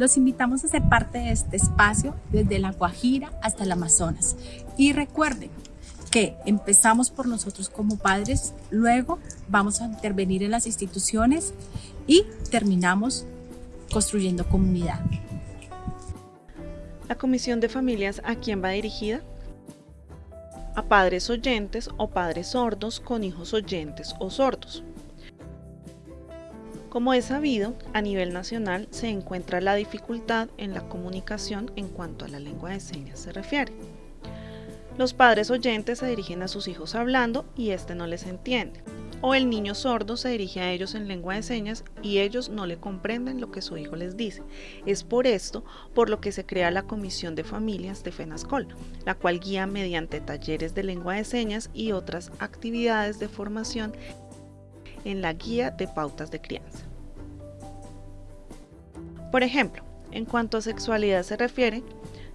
Los invitamos a ser parte de este espacio desde la Guajira hasta el Amazonas. Y recuerden que empezamos por nosotros como padres, luego vamos a intervenir en las instituciones y terminamos construyendo comunidad. La Comisión de Familias, ¿a quién va dirigida? A padres oyentes o padres sordos con hijos oyentes o sordos. Como es sabido, a nivel nacional se encuentra la dificultad en la comunicación en cuanto a la lengua de señas se refiere. Los padres oyentes se dirigen a sus hijos hablando y éste no les entiende. O el niño sordo se dirige a ellos en lengua de señas y ellos no le comprenden lo que su hijo les dice. Es por esto por lo que se crea la Comisión de Familias de FENASCOL, la cual guía mediante talleres de lengua de señas y otras actividades de formación en la guía de pautas de crianza. Por ejemplo, en cuanto a sexualidad se refiere,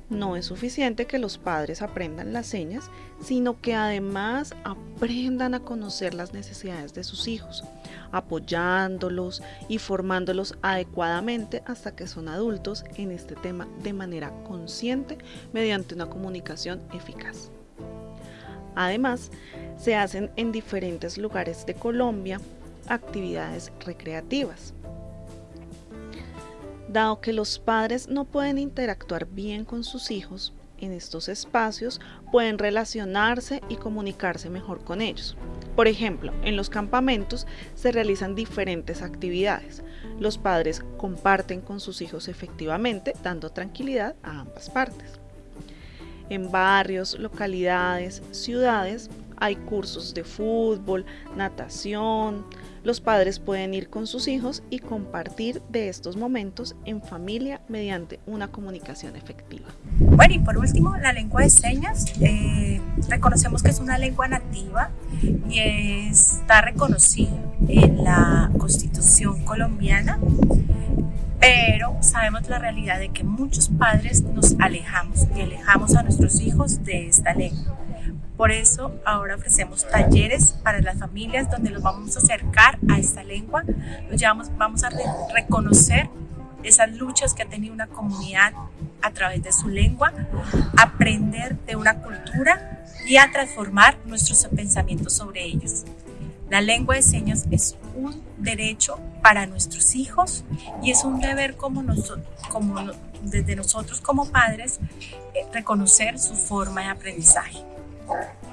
no es suficiente que los padres aprendan las señas, sino que además aprendan a conocer las necesidades de sus hijos, apoyándolos y formándolos adecuadamente hasta que son adultos en este tema de manera consciente mediante una comunicación eficaz. Además, se hacen en diferentes lugares de Colombia actividades recreativas. Dado que los padres no pueden interactuar bien con sus hijos, en estos espacios pueden relacionarse y comunicarse mejor con ellos. Por ejemplo, en los campamentos se realizan diferentes actividades. Los padres comparten con sus hijos efectivamente, dando tranquilidad a ambas partes. En barrios, localidades, ciudades hay cursos de fútbol, natación. Los padres pueden ir con sus hijos y compartir de estos momentos en familia mediante una comunicación efectiva. Bueno, y por último, la lengua de señas. Eh, reconocemos que es una lengua nativa y está reconocida en la Constitución colombiana pero sabemos la realidad de que muchos padres nos alejamos y alejamos a nuestros hijos de esta lengua. Por eso ahora ofrecemos talleres para las familias donde los vamos a acercar a esta lengua, los vamos a reconocer esas luchas que ha tenido una comunidad a través de su lengua, aprender de una cultura y a transformar nuestros pensamientos sobre ellos. La lengua de señas es un derecho para nuestros hijos y es un deber como, como desde nosotros como padres eh, reconocer su forma de aprendizaje. Sorry.